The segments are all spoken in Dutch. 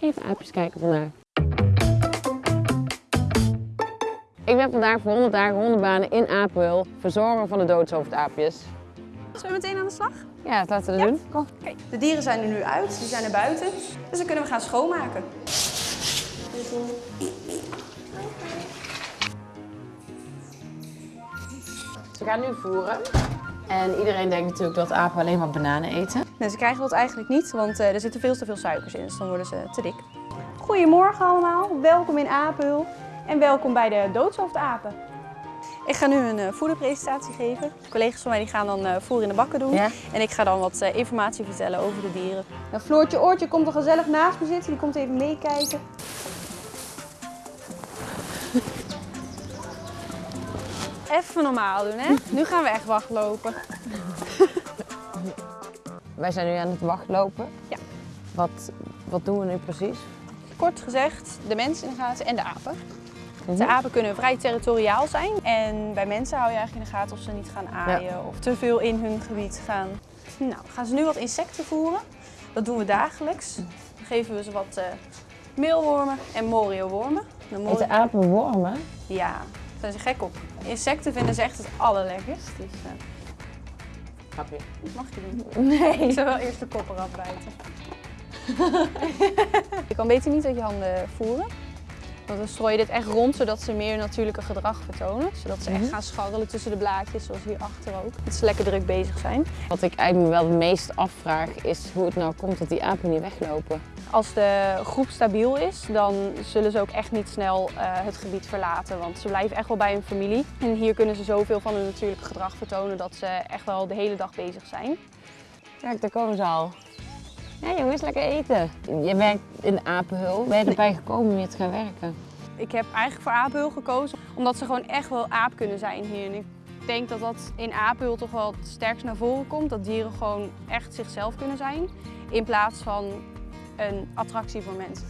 Even aapjes kijken vandaag. Ik ben vandaag voor 100 dagen hondenbanen in Apenhul, verzorger van de doodshoofdaapjes. Zullen we meteen aan de slag? Ja, laten we dat doen. Kom. De dieren zijn er nu uit, die zijn er buiten. Dus dan kunnen we gaan schoonmaken. Ze gaan nu voeren. En iedereen denkt natuurlijk dat apen alleen maar bananen eten. Nee, ze krijgen dat eigenlijk niet, want eh, er zitten veel te veel suikers in, dus dan worden ze te dik. Goedemorgen allemaal, welkom in Apenhul en welkom bij de doodshoofdapen. Ik ga nu een eh, voederpresentatie geven. Collega's van mij die gaan dan eh, voer in de bakken doen. Ja. En ik ga dan wat eh, informatie vertellen over de dieren. Nou, Floortje Oortje komt er gezellig naast me zitten, die komt even meekijken. Even normaal doen, hè? Nu gaan we echt wachtlopen. Wij zijn nu aan het wachtlopen. Ja. Wat, wat doen we nu precies? Kort gezegd, de mensen in de gaten en de apen. Mhm. De apen kunnen vrij territoriaal zijn. En bij mensen hou je eigenlijk in de gaten of ze niet gaan aaien of te veel in hun gebied gaan. Nou, gaan ze nu wat insecten voeren. Dat doen we dagelijks. Dan geven we ze wat eh, meelwormen en moriowormen. De mori- Eten apen wormen? Ja, zijn ze gek op. Insecten vinden ze echt het allerlekkerst. Dus Grapje. dat mag je doen. Nee. Ik zou wel eerst de kop eraf bijten. je kan beter niet uit je handen voeren. Want dan strooi je dit echt rond, zodat ze meer natuurlijke gedrag vertonen. Zodat ze echt Mhm. gaan scharrelen tussen de blaadjes, zoals hierachter ook. Dat ze lekker druk bezig zijn. Wat ik eigenlijk me wel het meest afvraag is hoe het nou komt dat die apen niet weglopen. Als de groep stabiel is, dan zullen ze ook echt niet snel eh, het gebied verlaten. Want ze blijven echt wel bij hun familie. En hier kunnen ze zoveel van hun natuurlijke gedrag vertonen dat ze echt wel de hele dag bezig zijn. Kijk, daar komen ze al. Ja jongens, lekker eten. Je werkt in apenhul. Ben je erbij gekomen om hier te gaan werken? Ik heb eigenlijk voor Apenhul gekozen omdat ze gewoon echt wel aap kunnen zijn hier. En ik denk dat dat in Apenhul toch wel het sterkst naar voren komt. Dat dieren gewoon echt zichzelf kunnen zijn. In plaats van een attractie voor mensen.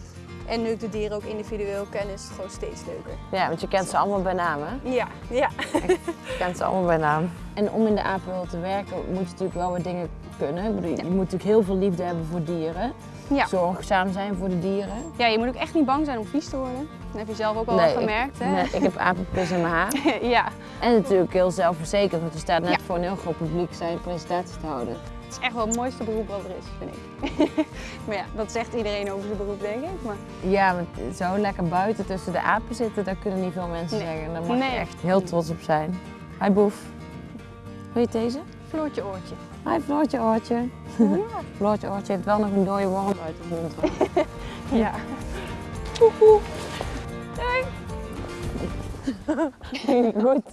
En nu ik de dieren ook individueel ken, is het gewoon steeds leuker. Ja, want je kent ze allemaal bij naam hè? Ja, ja. Je kent ze allemaal bij naam. En om in de apenhul te werken moet je natuurlijk wel wat dingen kunnen. Ik bedoel, Je moet natuurlijk heel veel liefde hebben voor dieren. Ja. Zorgzaam zijn voor de dieren. ja, je moet ook echt niet bang zijn om vies te worden. Dat heb je zelf ook al Nee, ik- gemerkt, hè? Nee, ik heb apenpis in mijn haar. ja, En natuurlijk heel zelfverzekerd, want je staat net Ja. voor een heel groot publiek zijn presentatie te houden. Het is echt wel het mooiste beroep wat er is, vind ik. maar ja, dat zegt iedereen over zijn beroep, denk ik. Maar Ja, want zo lekker buiten tussen de apen zitten, daar kunnen niet veel mensen Nee. zeggen. Daar mag Nee. je echt heel trots op zijn. Hi Boef. Wil je deze? Floortje oortje. Hi Floortje Oortje. Floortje Oortje heeft wel nog een dode worm uit de mond. Ja. Goed.